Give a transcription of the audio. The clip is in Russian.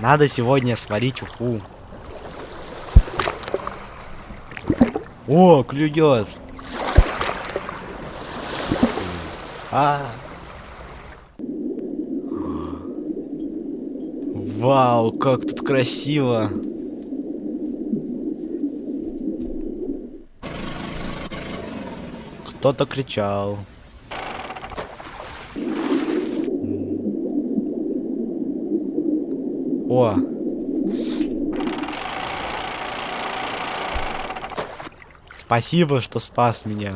Надо сегодня сварить уху. О, клюет. А. Вау, как тут красиво. Кто-то кричал. О. Спасибо, что спас меня.